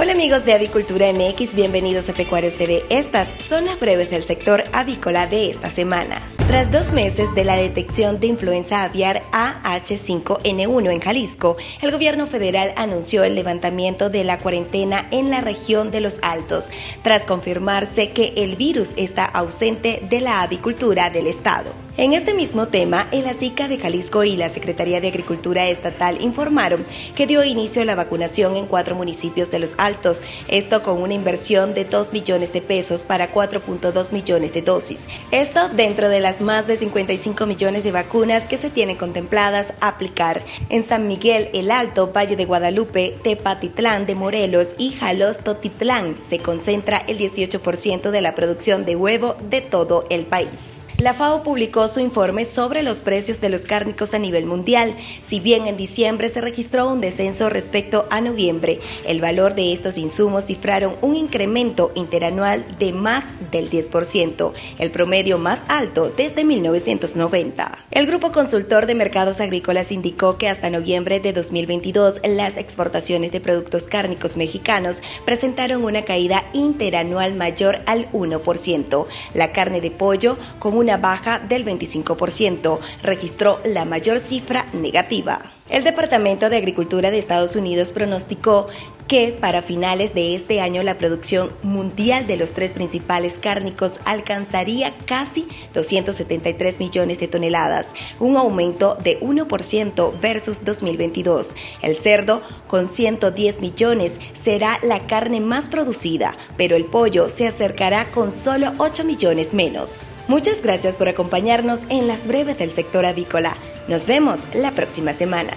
Hola amigos de Avicultura MX, bienvenidos a Pecuarios TV. Estas son las breves del sector avícola de esta semana. Tras dos meses de la detección de influenza aviar AH5N1 en Jalisco, el gobierno federal anunció el levantamiento de la cuarentena en la región de los Altos, tras confirmarse que el virus está ausente de la avicultura del estado. En este mismo tema, el ASICA de Jalisco y la Secretaría de Agricultura Estatal informaron que dio inicio a la vacunación en cuatro municipios de los Altos, esto con una inversión de 2 millones de pesos para 4.2 millones de dosis. Esto dentro de las más de 55 millones de vacunas que se tienen contempladas aplicar en San Miguel, El Alto, Valle de Guadalupe, Tepatitlán de Morelos y Jalostotitlán. Se concentra el 18% de la producción de huevo de todo el país. La FAO publicó su informe sobre los precios de los cárnicos a nivel mundial. Si bien en diciembre se registró un descenso respecto a noviembre, el valor de estos insumos cifraron un incremento interanual de más del 10%, el promedio más alto desde 1990. El Grupo Consultor de Mercados Agrícolas indicó que hasta noviembre de 2022 las exportaciones de productos cárnicos mexicanos presentaron una caída interanual mayor al 1%. La carne de pollo con una baja del 25%, registró la mayor cifra negativa. El Departamento de Agricultura de Estados Unidos pronosticó que para finales de este año la producción mundial de los tres principales cárnicos alcanzaría casi 273 millones de toneladas, un aumento de 1% versus 2022. El cerdo, con 110 millones, será la carne más producida, pero el pollo se acercará con solo 8 millones menos. Muchas gracias por acompañarnos en las breves del sector avícola. Nos vemos la próxima semana.